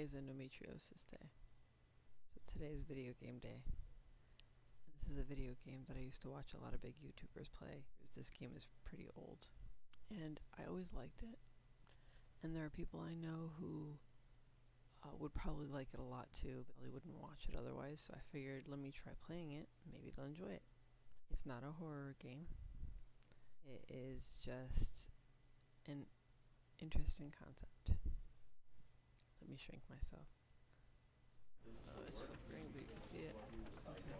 Today's endometriosis day. So today's video game day. This is a video game that I used to watch a lot of big YouTubers play. This game is pretty old. And I always liked it. And there are people I know who uh, would probably like it a lot too, but they wouldn't watch it otherwise. So I figured, let me try playing it. Maybe they'll enjoy it. It's not a horror game. It is just an interesting concept. Me shrink myself. Oh, it's flickering, but you can see it. Okay.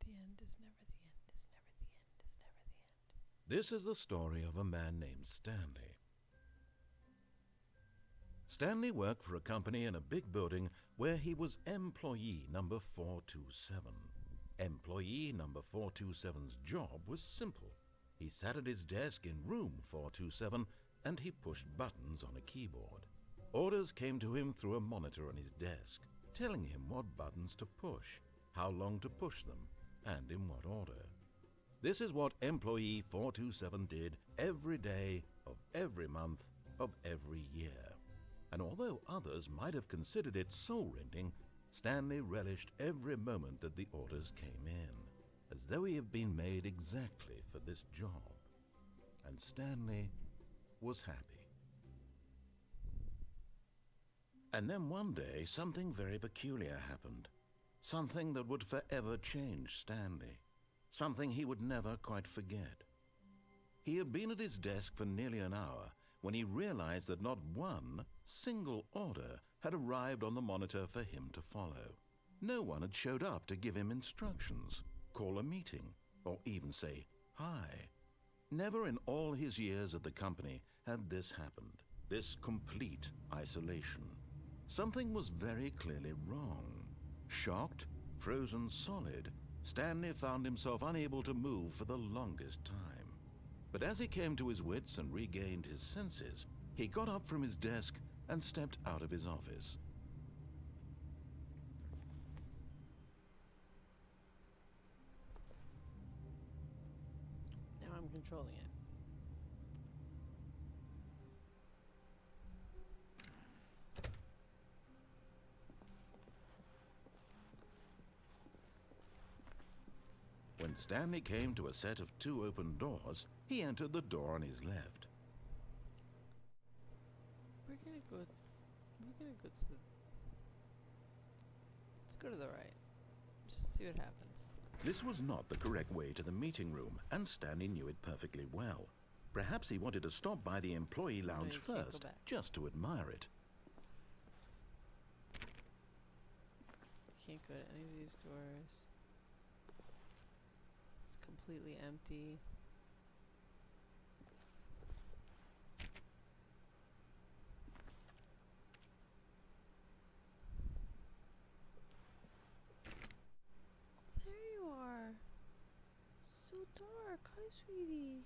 The end is never the end, is never the end, is never the end. This is the story of a man named Stanley. Stanley worked for a company in a big building where he was employee number 427. Employee number 427's job was simple. He sat at his desk in room 427 and he pushed buttons on a keyboard. Orders came to him through a monitor on his desk, telling him what buttons to push, how long to push them, and in what order. This is what employee 427 did every day of every month of every year. And although others might have considered it soul-rending, Stanley relished every moment that the orders came in, as though he had been made exactly for this job. And Stanley was happy. And then one day, something very peculiar happened. Something that would forever change Stanley. Something he would never quite forget. He had been at his desk for nearly an hour when he realized that not one single order had arrived on the monitor for him to follow. No one had showed up to give him instructions, call a meeting, or even say hi. Never in all his years at the company had this happened, this complete isolation. Something was very clearly wrong. Shocked, frozen solid, Stanley found himself unable to move for the longest time. But as he came to his wits and regained his senses, he got up from his desk and stepped out of his office. Now I'm controlling it. When Stanley came to a set of two open doors, he entered the door on his left. We're gonna go. We're gonna go to the. Let's go to the right. Just see what happens. This was not the correct way to the meeting room, and Stanley knew it perfectly well. Perhaps he wanted to stop by the employee lounge you can't go first, just to admire it. Can't go to any of these doors. It's completely empty. There you are. So dark. Hi, sweetie.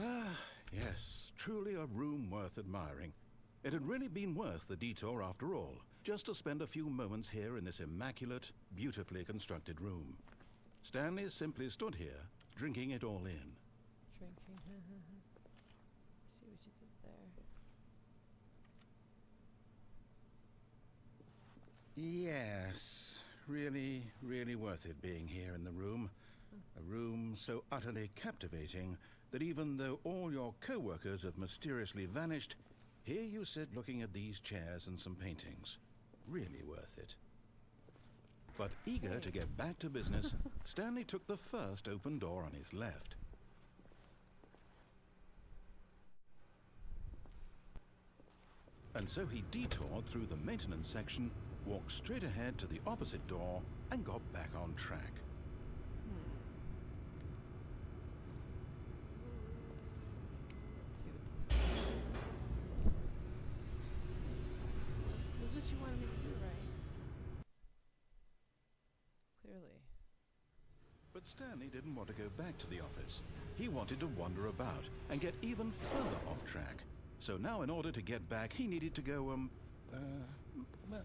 Ah, yes, truly a room worth admiring. It had really been worth the detour after all, just to spend a few moments here in this immaculate, beautifully constructed room. Stanley simply stood here, drinking it all in. Drinking. see what you did there. Yes, really, really worth it being here in the room. A room so utterly captivating that even though all your co-workers have mysteriously vanished, here you sit looking at these chairs and some paintings. Really worth it. But eager to get back to business, Stanley took the first open door on his left. And so he detoured through the maintenance section, walked straight ahead to the opposite door, and got back on track. Let's see what this is. What you wanted me to do, right? Clearly. But Stanley didn't want to go back to the office. He wanted to wander about and get even further off track. So now, in order to get back, he needed to go, um, uh, uh,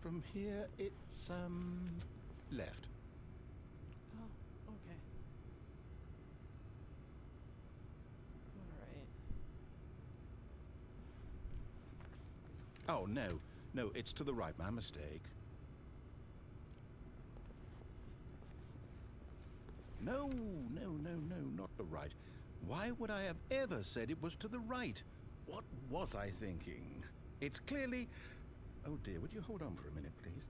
from here it's um left. Oh, okay. All right. Oh no, no, it's to the right. My mistake. No, no, no, no, not the right. Why would I have ever said it was to the right? What was I thinking? It's clearly. Oh dear, would you hold on for a minute, please?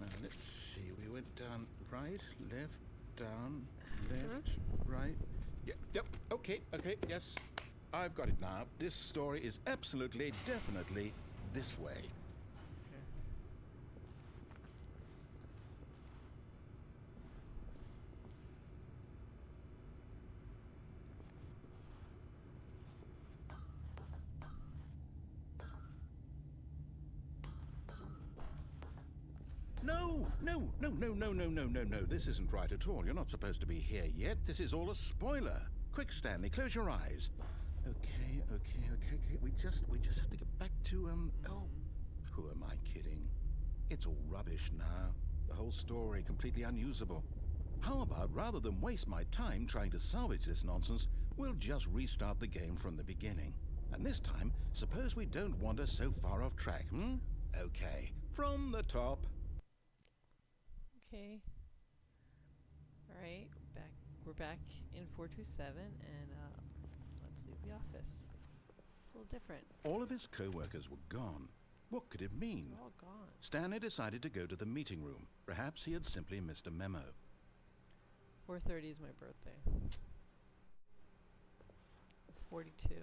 Now, let's see. We went down right, left, down, left, mm-hmm. right. Yep, yep, okay, okay, yes. I've got it now. This story is absolutely, definitely this way. This isn't right at all. You're not supposed to be here yet. This is all a spoiler. Quick, Stanley, close your eyes. Okay, okay, okay, okay. We just, we just have to get back to um. Oh, who am I kidding? It's all rubbish now. The whole story completely unusable. How about rather than waste my time trying to salvage this nonsense, we'll just restart the game from the beginning. And this time, suppose we don't wander so far off track, hmm? Okay, from the top. Okay. All right. Back. We're back in 427, and uh, let's leave the office. It's a little different. All of his co-workers were gone. What could it mean? They're all gone. Stanley decided to go to the meeting room. Perhaps he had simply missed a memo. 4:30 is my birthday. 42.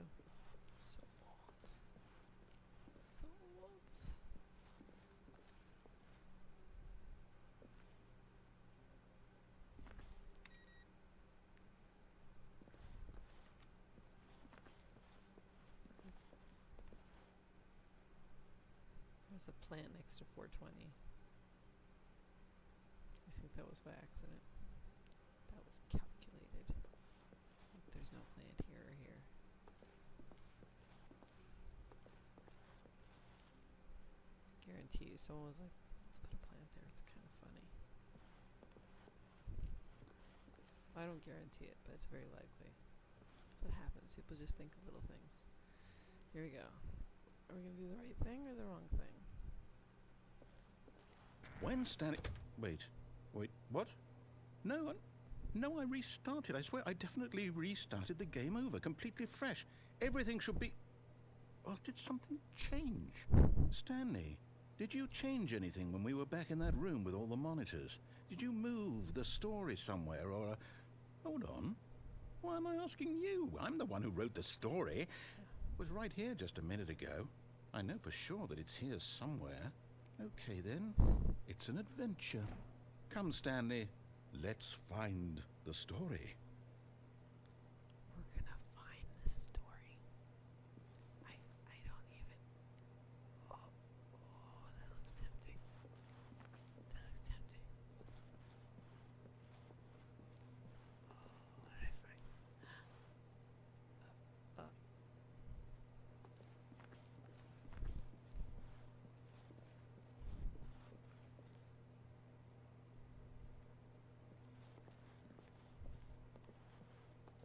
So old. So old. There's a plant next to 420. I think that was by accident. That was calculated. There's no plant here or here. Guarantee you, someone was like, let's put a plant there. It's kind of funny. I don't guarantee it, but it's very likely. That's what happens. People just think of little things. Here we go. Are we going to do the right thing or the wrong thing? When Stanley... Wait. Wait, what? No, I... No, I restarted. I swear, I definitely restarted the game over, completely fresh. Everything should be... Oh, did something change? Stanley, did you change anything when we were back in that room with all the monitors? Did you move the story somewhere, or... Uh, hold on. Why am I asking you? I'm the one who wrote the story. It was right here just a minute ago. I know for sure that it's here somewhere. Okay, then. It's an adventure. Come, Stanley. Let's find the story. We're gonna find the story. I I don't even. Oh, oh, that looks tempting. That looks tempting. Oh, what did I find? Uh, uh.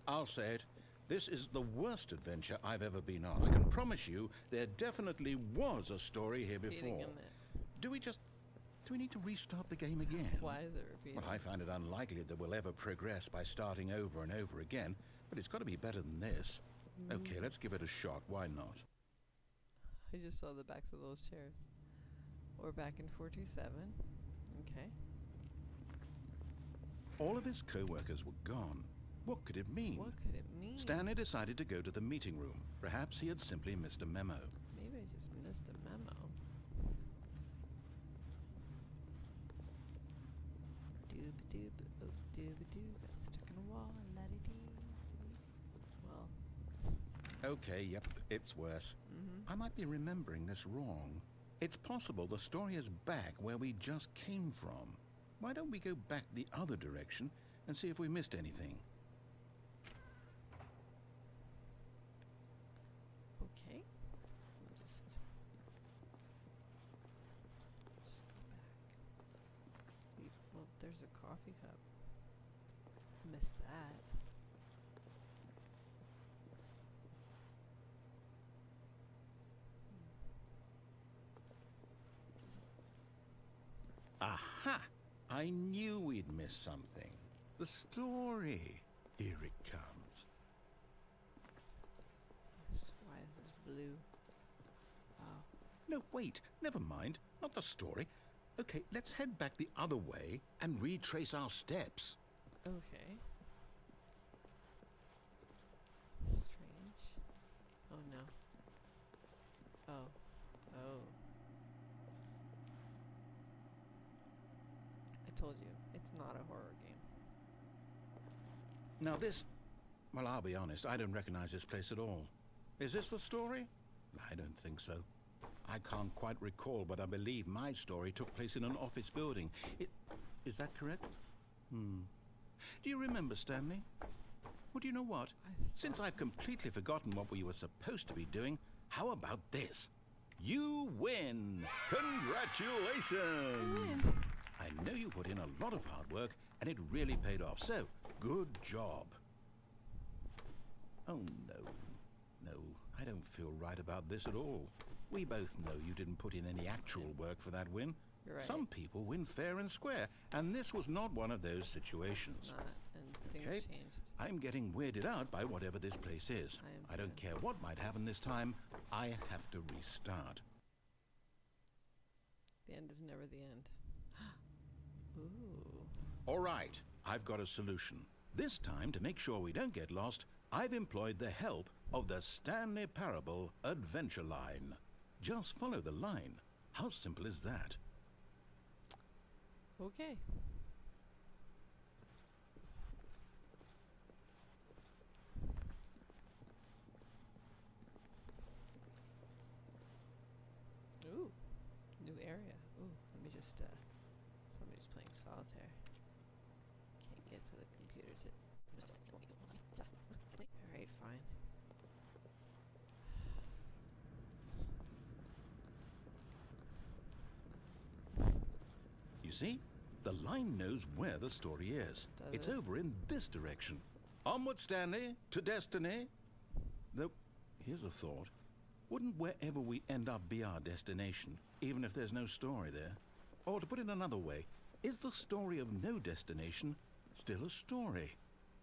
I'll say it. This is the worst adventure I've ever been on. I can promise you there definitely was a story here before. Do we just... Do we need to restart the game again? Why is it repeating? Well, I find it unlikely that we'll ever progress by starting over and over again, but it's got to be better than this. Mm-hmm. Okay, let's give it a shot. Why not? I just saw the backs of those chairs. We're back in 427. Okay. All of his co-workers were gone. What could it mean? What could it mean? Stanley decided to go to the meeting room. Perhaps he had simply missed a memo. Maybe I just missed a memo. Doob doob oh doob doo got stuck in a wall la di dee. Well, Okay, yep, it's worse. mm-hmm. I might be remembering this wrong. It's possible the story is back where we just came from. Why don't we go back the other direction and see if we missed anything? There's a coffee cup. Missed that. Aha! I knew we'd miss something. The story. Here it comes. Yes, Why is this blue? Oh, No, wait. Never mind. Not the story. Okay, let's head back the other way and retrace our steps. okay. Strange. Oh no. Oh. Oh. I told you, it's not a horror game. Now this... Well, I'll be honest, I don't recognize this place at all. Is this the story? I don't think so. I can't quite recall, but I believe my story took place in an office building. It, is that correct? Hmm. Do you remember, Stanley? Well, do you know what? Since I've completely forgotten what we were supposed to be doing, how about this? You win! Congratulations! I know you put in a lot of hard work, and it really paid off. So, good job. Oh, no. No, I don't feel right about this at all. We both know you didn't put in any actual work for that win. Right. Some people win fair and square, and this was not one of those situations. not, and things Okay. changed. I'm getting weirded out by whatever this place is. I I don't too. care what might happen this time. I have to restart. The end is never the end. Ooh. All right, I've got a solution. This time, to make sure we don't get lost, I've employed the help of the Stanley Parable Adventure Line. Just follow the line. How simple is that? Okay. Ooh, new area. Ooh, let me just, uh, somebody's playing solitaire. Can't get to the computer to. Alright, fine. You see? The line knows where the story is. Does it's it? over in this direction. Onward, Stanley, to destiny. Though, here's a thought. Wouldn't wherever we end up be our destination, even if there's no story there? Or to put it another way, is the story of no destination still a story?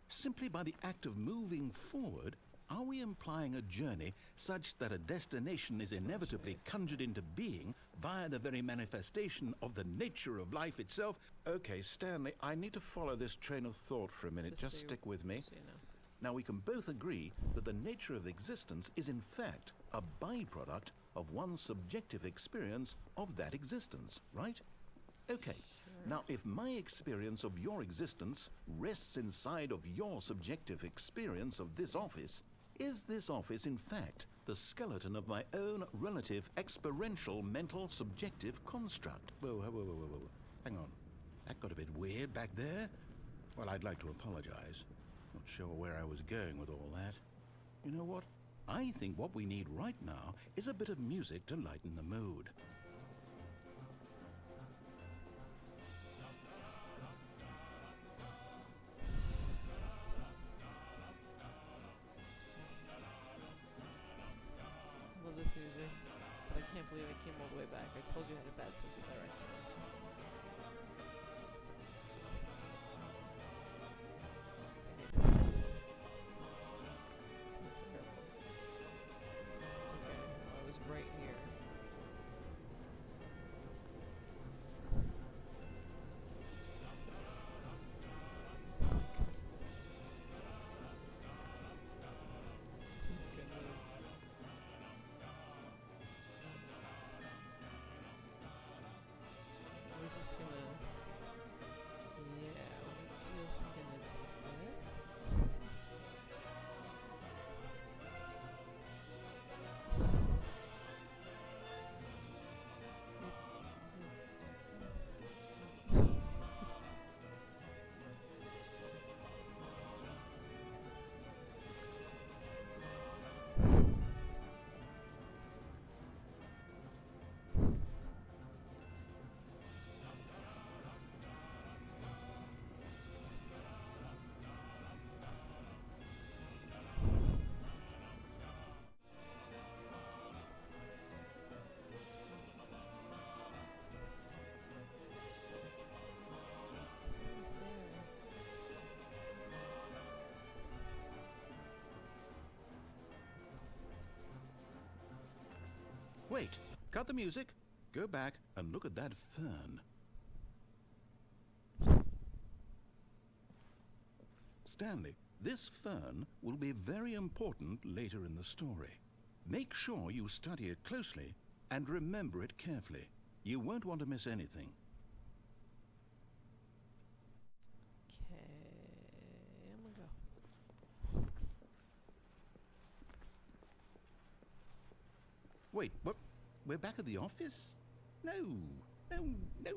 Simply by the act of moving forward, are we implying a journey such that a destination is inevitably conjured into being via the very manifestation of the nature of life itself? Okay, Stanley, I need to follow this train of thought for a minute. Just Just stick with me. Just so you know. Now, we can both agree that the nature of existence is, in fact, a byproduct of one's subjective experience of that existence, right? Okay. Now, if my experience of your existence rests inside of your subjective experience of this office, is this office, in fact, the skeleton of my own relative experiential mental subjective construct? Whoa, whoa, whoa, whoa, whoa. Hang on. That got a bit weird back there. Well, I'd like to apologize. Not sure where I was going with all that. You know what? I think what we need right now is a bit of music to lighten the mood. Believe I came all the way back. I told you I had a bad sense of direction. Wait, cut the music, go back and look at that fern. Stanley, this fern will be very important later in the story. Make sure you study it closely and remember it carefully. You won't want to miss anything. Okay, I'm gonna go. Wait? We're back at the office? No, no, no.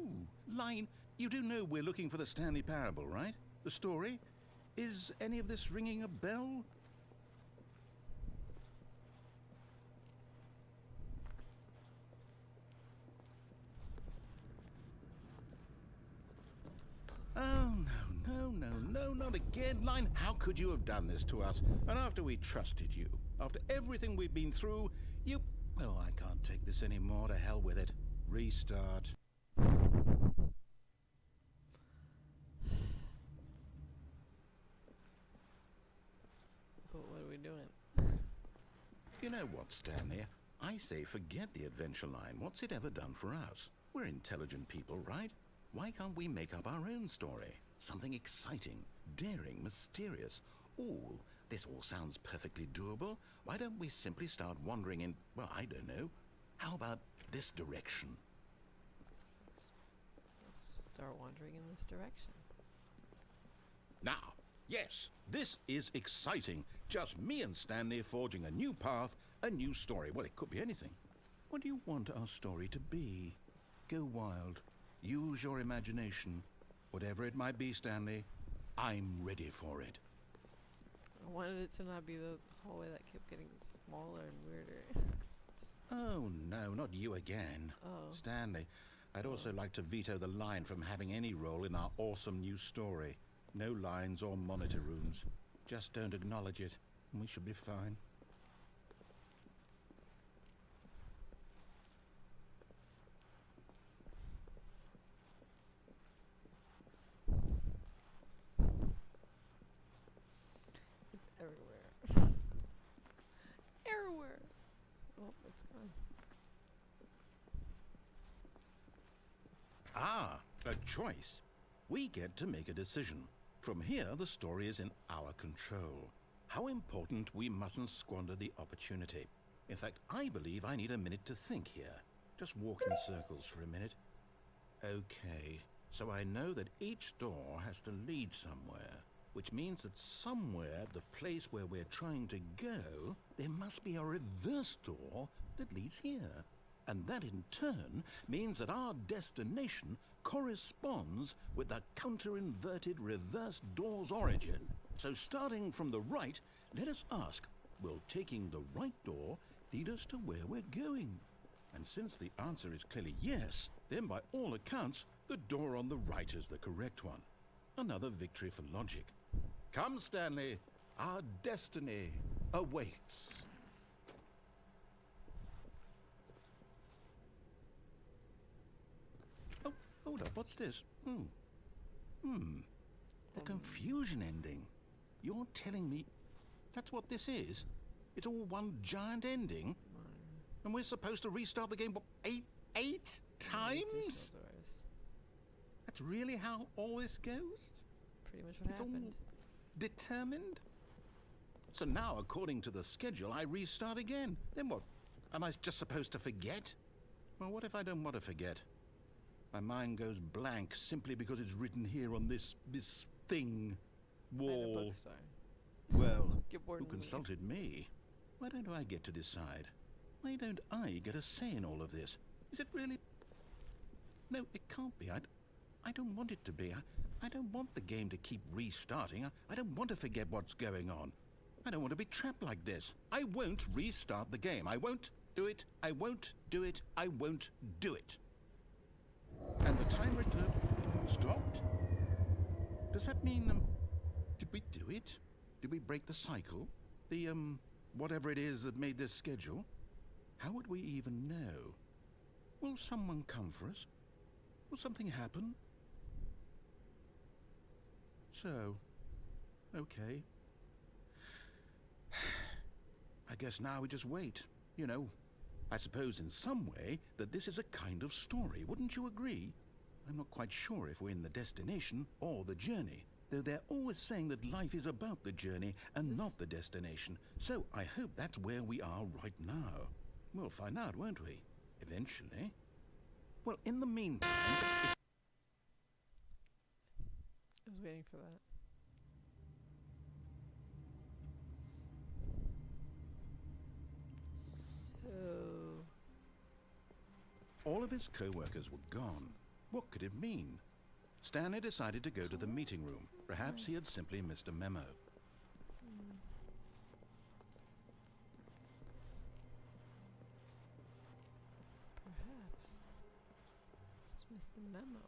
Line, you do know we're looking for the Stanley Parable, right? The story? Is any of this ringing a bell? Oh, no, no, no, no, not again. Line, how could you have done this to us? And after we trusted you, after everything we've been through, you. Well, I can't take this anymore. To hell with it. Restart. But what are we doing? You know what, Stanley? I say forget the adventure line. What's it ever done for us? We're intelligent people, right? Why can't we make up our own story? Something exciting, daring, mysterious. Ooh, this all sounds perfectly doable. Why don't we simply start wandering in, well, I don't know. How about this direction? Let's, let's start wandering in this direction. Now, yes, this is exciting. Just me and Stanley forging a new path, a new story. Well, it could be anything. What do you want our story to be? Go wild. Use your imagination. Whatever it might be, Stanley, I'm ready for it. I wanted it to not be the hallway that kept getting smaller and weirder. Oh, no, not you again. Oh. Stanley, I'd also like to veto the line from having any role in our awesome new story. No lines or monitor rooms. Just don't acknowledge it, and we should be fine. It's everywhere. everywhere. Oh, it's gone. Ah, a choice. We get to make a decision. From here, the story is in our control. How important we mustn't squander the opportunity. In fact, I believe I need a minute to think here. Just walk in circles for a minute. Okay, so I know that each door has to lead somewhere, which means that somewhere, the place where we're trying to go, there must be a reverse door that leads here. And that in turn means that our destination corresponds with the counter-inverted reverse door's origin. So starting from the right, let us ask, will taking the right door lead us to where we're going? And since the answer is clearly yes, then by all accounts, the door on the right is the correct one. Another victory for logic. Come, Stanley, our destiny awaits. Oh, hold up, what's this? Hmm. Hmm. The confusion ending. You're telling me that's what this is? It's all one giant ending? And we're supposed to restart the game, what, eight, eight times? That's really how all this goes? Pretty much what It's happened. determined? So now, according to the schedule, I restart again. Then what? Am I just supposed to forget? Well, what if I don't want to forget? My mind goes blank simply because it's written here on this this thing wall. Well, who consulted me? Why don't I get to decide? Why don't I get a say in all of this? Is it really? No, it can't be. I, I don't want it to be. I, I don't want the game to keep restarting. I, I don't want to forget what's going on. I don't want to be trapped like this. I won't restart the game. I won't do it. I won't do it. I won't do it. And the timer uh, stopped. Does that mean um, did we do it? Did we break the cycle? The um whatever it is that made this schedule? How would we even know? Will someone come for us? Will something happen? So, okay. I guess now we just wait. You know, I suppose in some way that this is a kind of story, wouldn't you agree? I'm not quite sure if we're in the destination or the journey, though they're always saying that life is about the journey and This- not the destination. So I hope that's where we are right now. We'll find out, won't we? Eventually. Well, in the meantime, I was waiting for that. So all of his co-workers were gone, what could it mean? Stanley decided to go to the meeting room. Perhaps he had simply missed a memo. perhaps just missed the memo.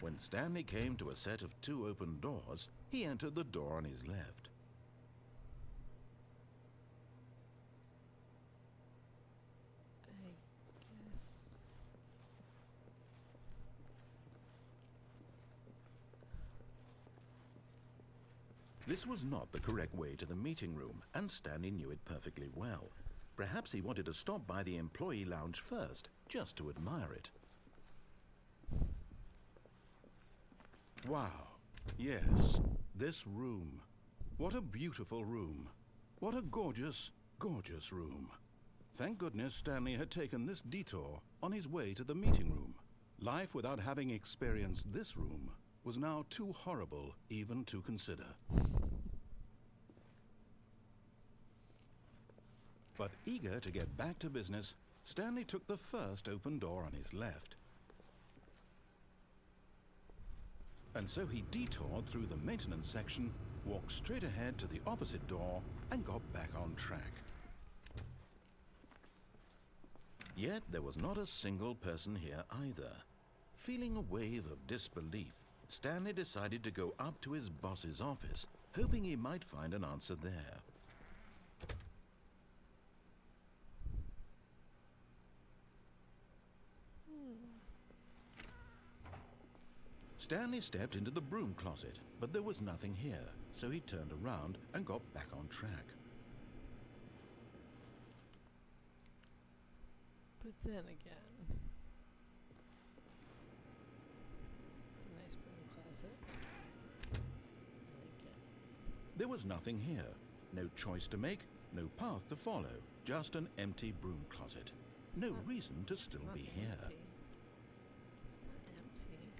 When Stanley came to a set of two open doors, he entered the door on his left. I guess. This was not the correct way to the meeting room, and Stanley knew it perfectly well. Perhaps he wanted to stop by the employee lounge first, just to admire it. Wow. Yes, this room. What a beautiful room. What a gorgeous, gorgeous room. Thank goodness Stanley had taken this detour on his way to the meeting room. Life without having experienced this room was now too horrible even to consider. But eager to get back to business, Stanley took the first open door on his left. And so he detoured through the maintenance section, walked straight ahead to the opposite door, and got back on track. Yet there was not a single person here either. Feeling a wave of disbelief, Stanley decided to go up to his boss's office, hoping he might find an answer there. Stanley stepped into the broom closet, but there was nothing here, so he turned around and got back on track. But then again, it's a nice broom closet. I like it. There was nothing here. No choice to make, no path to follow, just an empty broom closet. No reason to still be here. empty. It's not empty.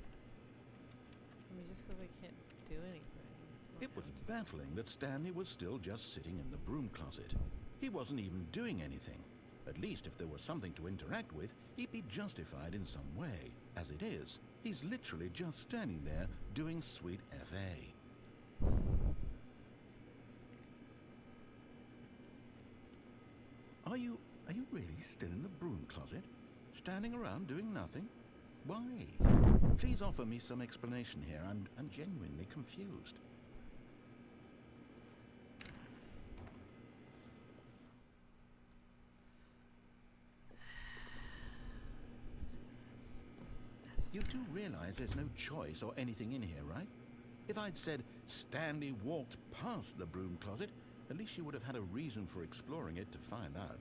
I mean, just because I can't do anything. It was baffling that Stanley was still just sitting in the broom closet. He wasn't even doing anything. At least if there was something to interact with, he'd be justified in some way. As it is, he's literally just standing there doing sweet FA. Are you are you really still in the broom closet? Standing around doing nothing? Why? Please offer me some explanation here. I'm I'm genuinely confused. You do realize there's no choice or anything in here, right? If I'd said Stanley walked past the broom closet, at least you would have had a reason for exploring it to find out.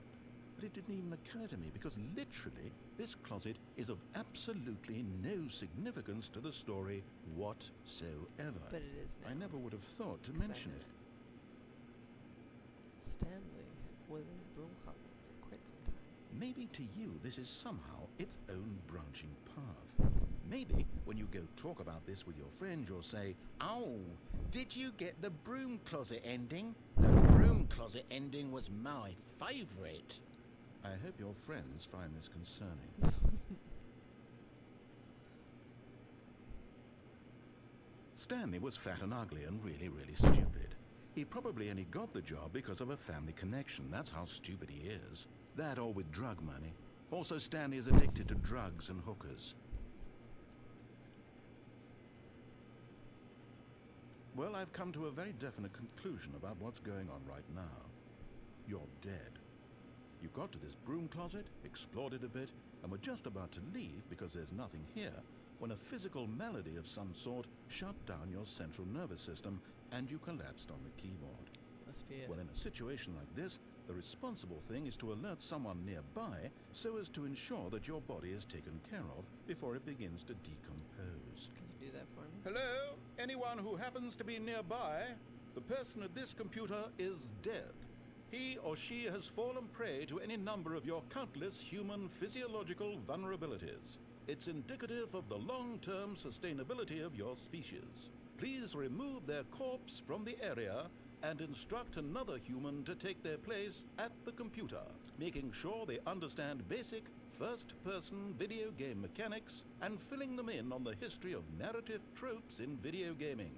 But it didn't even occur to me because literally this closet is of absolutely no significance to the story whatsoever. But it is now. I never would have thought to mention it. Stanley was in the broom closet for quite some time. Maybe to you this is somehow its own branching path. Maybe when you go talk about this with your friends, you'll say, Oh, did you get the broom closet ending? The broom closet ending was my favourite. I hope your friends find this concerning. Stanley was fat and ugly and really, really stupid. He probably only got the job because of a family connection. That's how stupid he is. That or with drug money. Also, Stanley is addicted to drugs and hookers. Well, I've come to a very definite conclusion about what's going on right now. You're dead. You got to this broom closet, explored it a bit, and were just about to leave because there's nothing here when a physical melody of some sort shut down your central nervous system and you collapsed on the keyboard. Must be it. Well, in a situation like this, The responsible thing is to alert someone nearby so as to ensure that your body is taken care of before it begins to decompose. Could you do that for me? Hello? Anyone who happens to be nearby? The person at this computer is dead. He or she has fallen prey to any number of your countless human physiological vulnerabilities. It's indicative of the long term sustainability of your species. Please remove their corpse from the area and instruct another human to take their place at the computer, making sure they understand basic first person video game mechanics and filling them in on the history of narrative tropes in video gaming,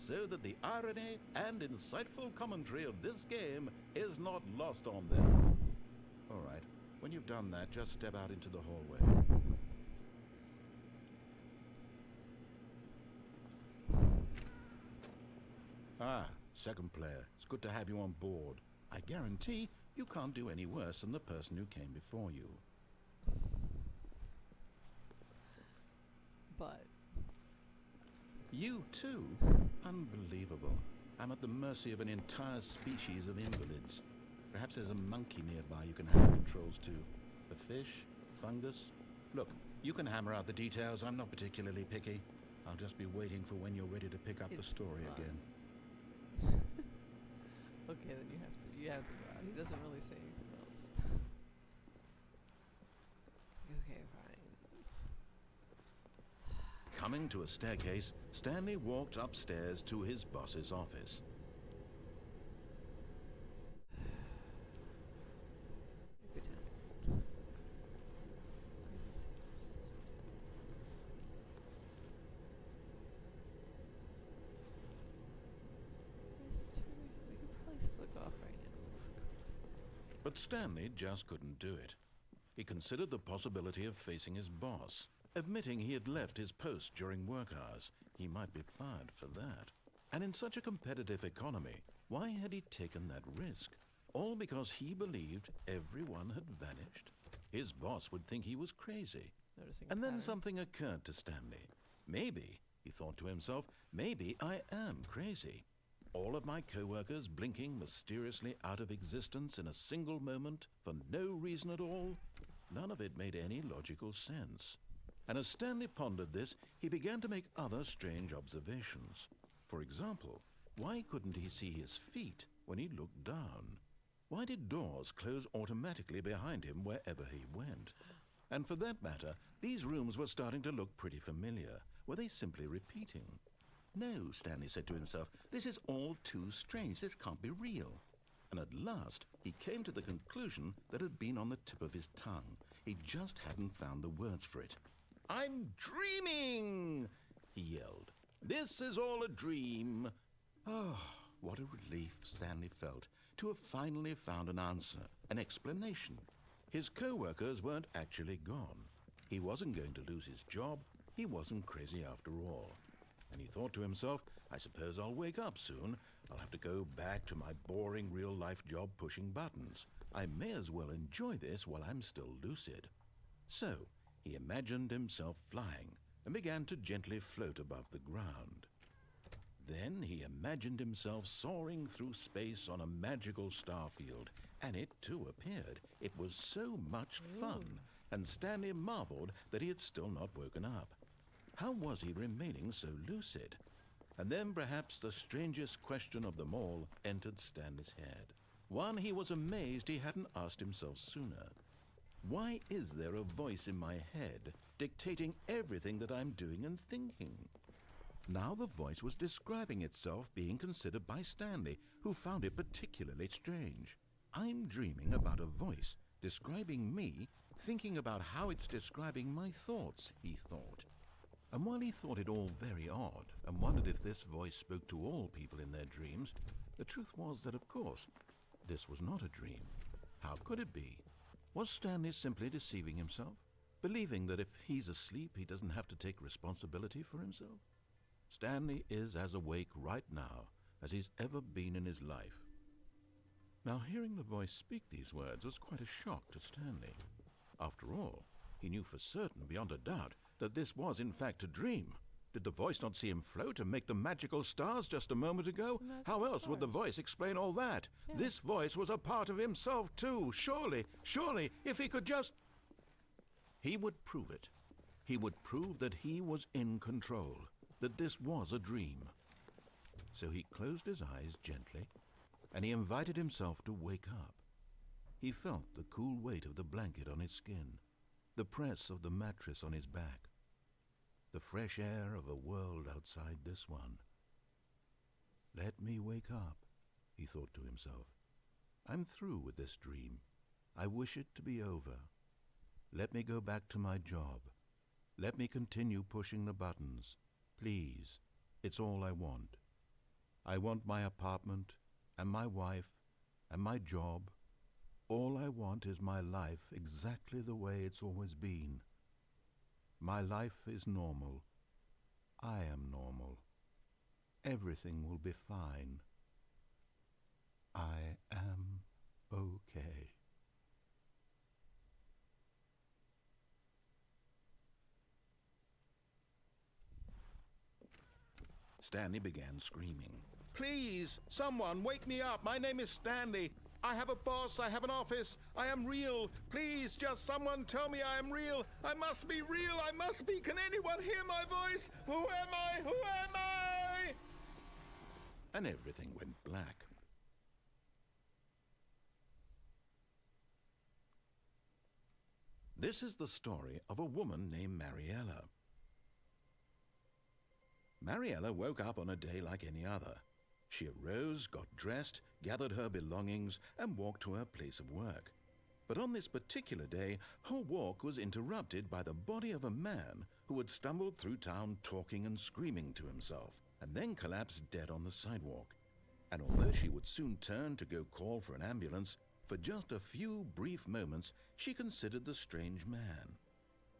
so that the irony and insightful commentary of this game is not lost on them. All right, when you've done that, just step out into the hallway. Ah, second player. It's good to have you on board. I guarantee you can't do any worse than the person who came before you. But You too? Unbelievable. I'm at the mercy of an entire species of invalids. Perhaps there's a monkey nearby you can have controls to. A fish? Fungus? Look, you can hammer out the details. I'm not particularly picky. I'll just be waiting for when you're ready to pick up the story fine. again. okay, then you have to. You have to go out. He doesn't really say anything else. okay. Coming to a staircase, Stanley walked upstairs to his boss's office. Good time. Yes, we we could probably slick off right now. But Stanley just couldn't do it. He considered the possibility of facing his boss. Admitting he had left his post during work hours, he might be fired for that. And in such a competitive economy, why had he taken that risk? All because he believed everyone had vanished? His boss would think he was crazy. Noticing And then pattern. something occurred to Stanley. Maybe, he thought to himself, maybe I am crazy. All of my coworkers blinking mysteriously out of existence in a single moment for no reason at all? None of it made any logical sense. And as Stanley pondered this, he began to make other strange observations. For example, why couldn't he see his feet when he looked down? Why did doors close automatically behind him wherever he went? And for that matter, these rooms were starting to look pretty familiar. Were they simply repeating? No, Stanley said to himself, this is all too strange. This can't be real. And at last, he came to the conclusion that had been on the tip of his tongue. He just hadn't found the words for it. I'm dreaming! he yelled. This is all a dream. Oh, what a relief Stanley felt to have finally found an answer, an explanation. His co-workers weren't actually gone. He wasn't going to lose his job. He wasn't crazy after all. And he thought to himself, I suppose I'll wake up soon. I'll have to go back to my boring real-life job pushing buttons. I may as well enjoy this while I'm still lucid. So, he imagined himself flying and began to gently float above the ground. Then he imagined himself soaring through space on a magical starfield, and it too appeared. It was so much fun, and Stanley marveled that he had still not woken up. How was he remaining so lucid? And then perhaps the strangest question of them all entered Stanley's head. One he was amazed he hadn't asked himself sooner. Why is there a voice in my head dictating everything that I'm doing and thinking? Now the voice was describing itself being considered by Stanley, who found it particularly strange. I'm dreaming about a voice describing me, thinking about how it's describing my thoughts, he thought. And while he thought it all very odd and wondered if this voice spoke to all people in their dreams, the truth was that, of course, this was not a dream. How could it be? Was Stanley simply deceiving himself, believing that if he's asleep he doesn't have to take responsibility for himself? Stanley is as awake right now as he's ever been in his life. Now, hearing the voice speak these words was quite a shock to Stanley. After all, he knew for certain, beyond a doubt, that this was in fact a dream. Did the voice not see him float and make the magical stars just a moment ago? How else would the voice explain all that? Yeah. This voice was a part of himself too. Surely, surely, if he could just. He would prove it. He would prove that he was in control, that this was a dream. So he closed his eyes gently, and he invited himself to wake up. He felt the cool weight of the blanket on his skin, the press of the mattress on his back, the fresh air of a world outside this one. Let me wake up, he thought to himself. I'm through with this dream. I wish it to be over. Let me go back to my job. Let me continue pushing the buttons. Please, it's all I want. I want my apartment and my wife and my job. All I want is my life exactly the way it's always been. My life is normal. I am normal. Everything will be fine. I am okay. Stanley began screaming. Please, someone, wake me up. My name is Stanley. I have a boss. I have an office. I am real. Please, just someone tell me I am real. I must be real. I must be. Can anyone hear my voice? Who am I? Who am I? And everything went black. This is the story of a woman named Mariella. Mariella woke up on a day like any other. She arose, got dressed, gathered her belongings, and walked to her place of work. But on this particular day, her walk was interrupted by the body of a man who had stumbled through town talking and screaming to himself, and then collapsed dead on the sidewalk. And although she would soon turn to go call for an ambulance, for just a few brief moments she considered the strange man.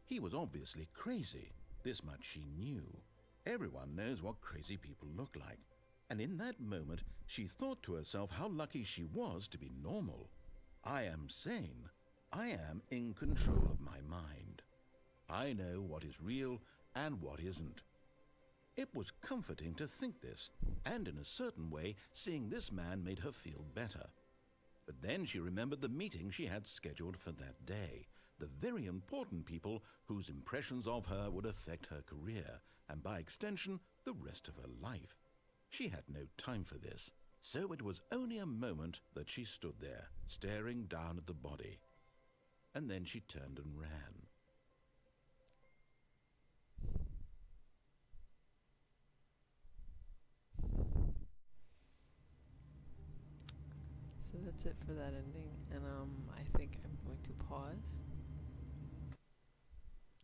He was obviously crazy. This much she knew. Everyone knows what crazy people look like. And in that moment, she thought to herself how lucky she was to be normal. I am sane. I am in control of my mind. I know what is real and what isn't. It was comforting to think this, and in a certain way, seeing this man made her feel better. But then she remembered the meeting she had scheduled for that day, the very important people whose impressions of her would affect her career, and by extension, the rest of her life. She had no time for this, so it was only a moment that she stood there, staring down at the body. And then she turned and ran. So that's it for that ending, and um, I think I'm going to pause,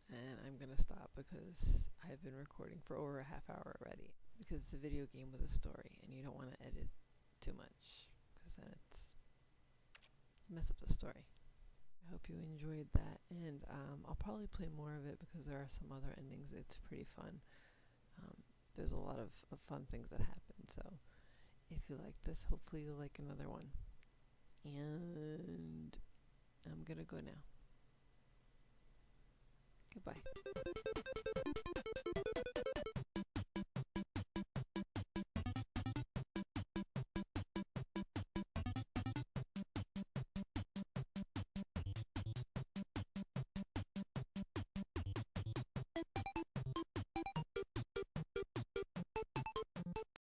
and I'm gonna stop because I've been recording for over a half hour already. Because it's a video game with a story, and you don't want to edit too much, because then it's mess up the story. I hope you enjoyed that, and um, I'll probably play more of it because there are some other endings. It's pretty fun. Um, there's a lot of, of fun things that happen. So if you like this, hopefully you'll like another one. And I'm gonna go now. Goodbye.